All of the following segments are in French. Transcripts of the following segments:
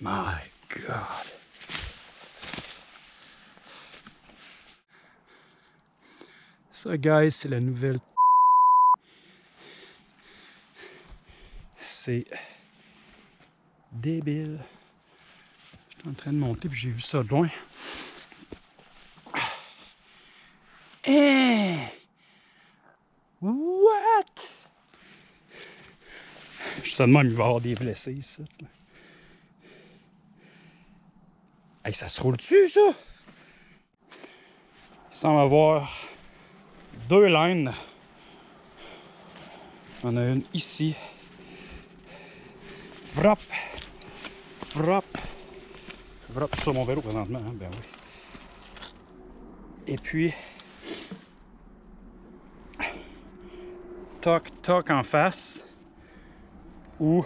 My God. Ça, guys, c'est la nouvelle. C'est débile. J'étais en train de monter puis j'ai vu ça de loin. Eh! What? Je de même, il va y avoir des blessés ici. Hey, ça se roule dessus, ça? Il semble avoir deux lignes. On a une ici. Vrop. Vrop. Vrop. Je suis sur mon vélo présentement, hein? ben oui. Et puis, toc, toc en face, ou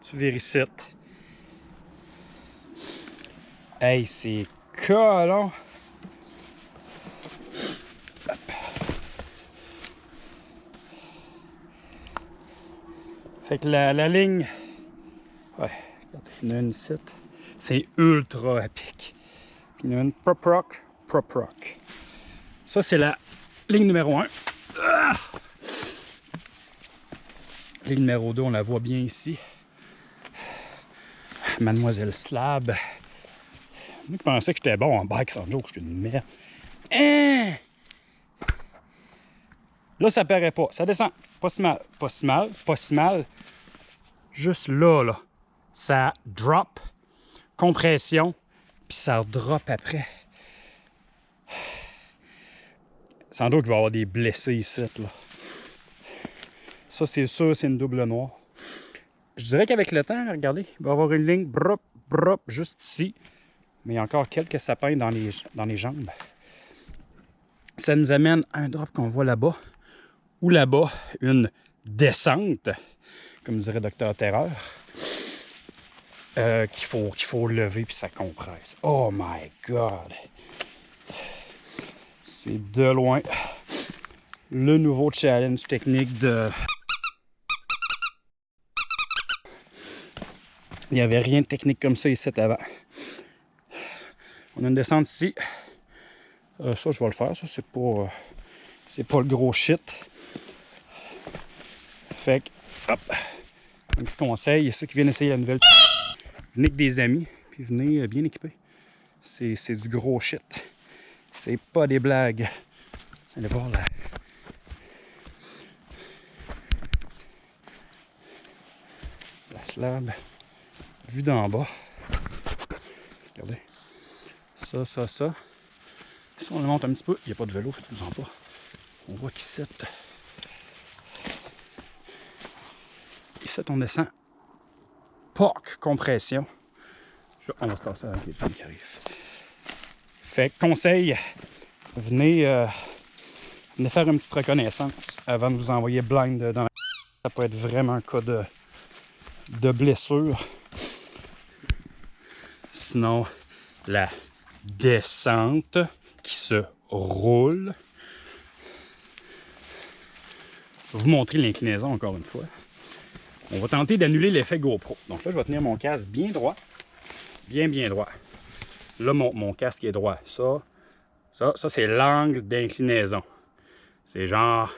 tu vérifites. Hey, c'est! Hop. Fait que la, ligne, ouais, regardez, il y en a une ici. C'est ultra pic. Puis il y en a une prop rock, prop rock. Ça, c'est la ligne numéro 1. Ligne numéro 2, on la voit bien ici. Mademoiselle Slab. Moi qui pensais que j'étais bon en bike sans joke, j'étais une merde. Hein? Là, ça paraît pas. Ça descend. Pas si mal. Pas si mal. Pas si mal. Juste là, là. Ça drop. Compression. Puis ça drop après. Sans doute qu'il va y avoir des blessés ici. Là. Ça, c'est sûr, c'est une double noire. Je dirais qu'avec le temps, regardez, il va y avoir une ligne brop, brop, juste ici. Mais il y a encore quelques sapins dans les, dans les jambes. Ça nous amène à un drop qu'on voit là-bas. Ou là-bas, une descente, comme dirait Docteur Terreur, euh, qu'il faut, faut lever puis ça compresse. Oh my God! C'est de loin le nouveau challenge technique de... Il n'y avait rien de technique comme ça ici avant. On a une descente ici. Euh, ça, je vais le faire. Ça, c'est pas... euh, pas le gros shit. Fait que, hop, un petit conseil, ceux qui viennent essayer la nouvelle, venez avec des amis, puis venez euh, bien équipés. C'est du gros shit. C'est pas des blagues. Allez voir la... La slab. Vue d'en bas. Regardez. Ça, ça, ça. Si on le monte un petit peu, il n'y a pas de vélo, faites-vous en pas. On voit qu'ici, ici on descend. POC, compression. Je- On va se tasser avec les qui arrivent. Fait conseil, venez, euh, venez faire une petite reconnaissance avant de vous envoyer blind dans la... Ça peut être vraiment un cas de, de blessure. Sinon, la descente qui se roule. Vous montrer l'inclinaison encore une fois. On va tenter d'annuler l'effet GoPro. Donc là, je vais tenir mon casque bien droit. Bien, bien droit. Là, mon, mon casque est droit. Ça, ça, ça c'est l'angle d'inclinaison. C'est genre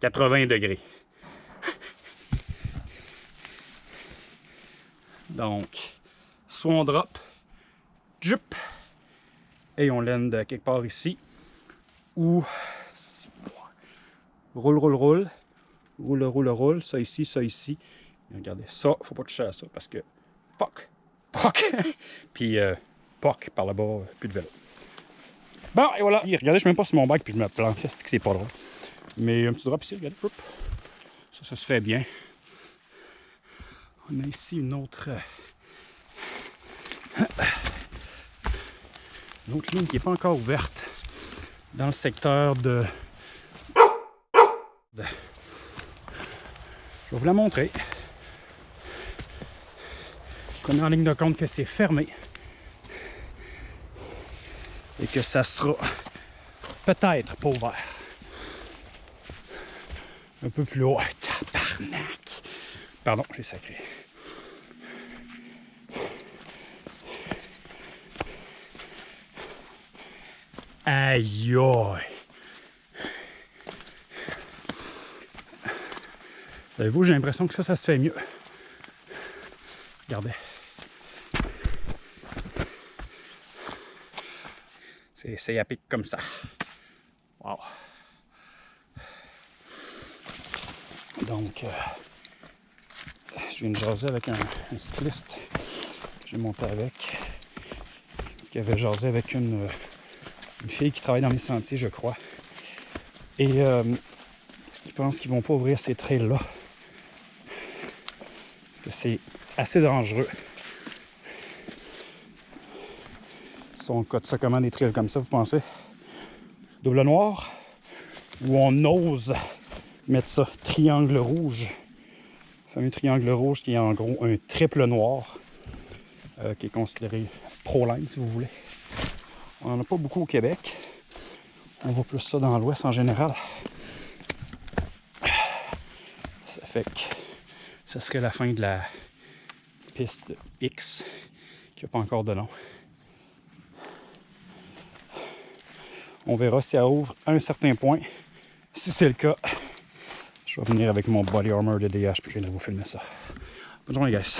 80 degrés. Donc, soit on drop, jup, et on land quelque part ici, ou roule, roule, roule, roule, roule, roule, ça ici, ça ici. Et regardez, ça, faut pas toucher à ça parce que fuck, fuck, puis euh, fuck par là-bas, euh, plus de vélo. Bon, et voilà, regardez, je suis même pas sur mon bike puis je me plante, c'est que c'est pas drôle? Mais un petit drop ici, regardez, ça, ça se fait bien. On a ici une autre. Autre ligne qui n'est pas encore ouverte dans le secteur de. de- Je vais vous la montrer. On est en ligne de compte que c'est fermé. Et que ça sera peut-être pas ouvert. Un peu plus haut. Tabarnak! Pardon, j'ai sacré. Aïe! Savez-vous, j'ai l'impression que ça, ça se fait mieux. Regardez. C'est à pic comme ça. Wow. Donc, euh, je viens de jaser avec un, cycliste que j'ai monté avec. Qu'il avait jasé avec une, une, fille qui travaille dans les sentiers, je crois. Et euh, il pense qu'ils vont pas ouvrir ces trails-là. Parce que c'est assez dangereux. Si on cote ça comment des trails comme ça, vous pensez? Double noir? Ou on ose mettre ça triangle rouge? Le fameux triangle rouge qui est en gros un triple noir. Euh, qui est considéré pro-line si vous voulez. On n'en a pas beaucoup au Québec. On voit plus ça dans l'ouest en général. Ça fait que ce serait la fin de la piste X qui n'a pas encore de nom. On verra si elle ouvre à un certain point. Si c'est le cas, je vais venir avec mon body armor de DH puis je vais vous filmer ça. Bonne journée, guys.